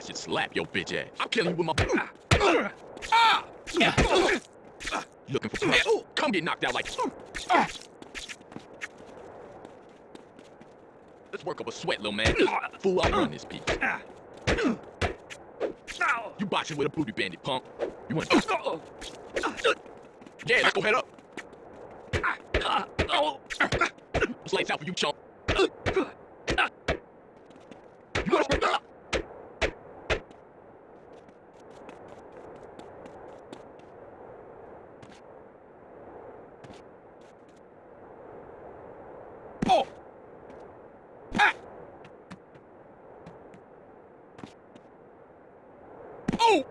I should slap your bitch ass. I'm killing you with my. Ah! Looking for ah. trouble? Come get knocked out like. Ah. Let's work up a sweat, little man. Fool, I'll run this piece. Ah. You boxing with a booty bandit, punk. You want? Oh. Yeah, let's go head up. Oh. It's lights out for you, chump. You want to Oh! Ah! Oh!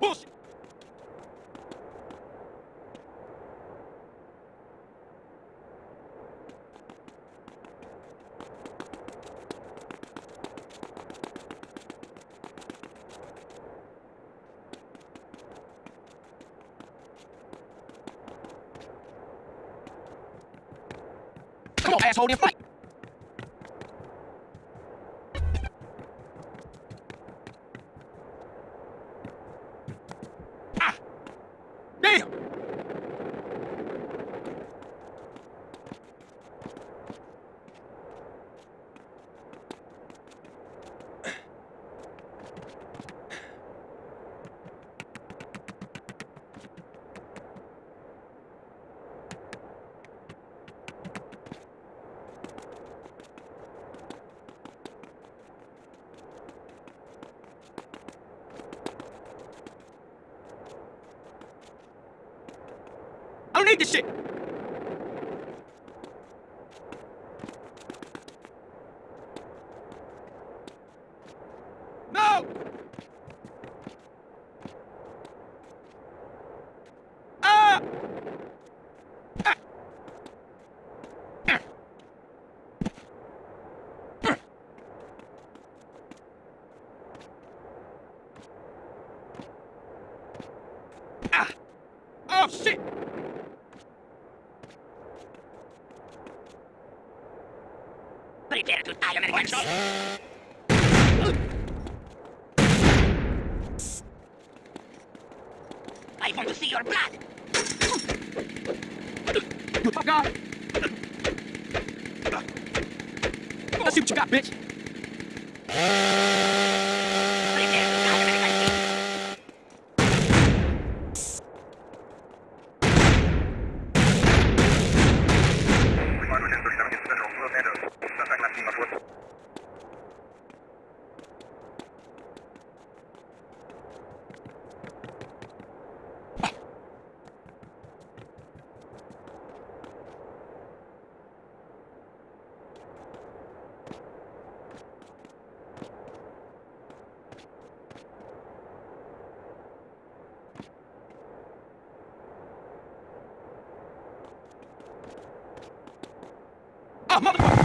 Bullshit! Come on, asshole, don't need this shit! No! Ah! Ah! Ah! Ah! Oh, shit! I want to see your blood. Tough guy? Let's see what you got, bitch. Motherfucker!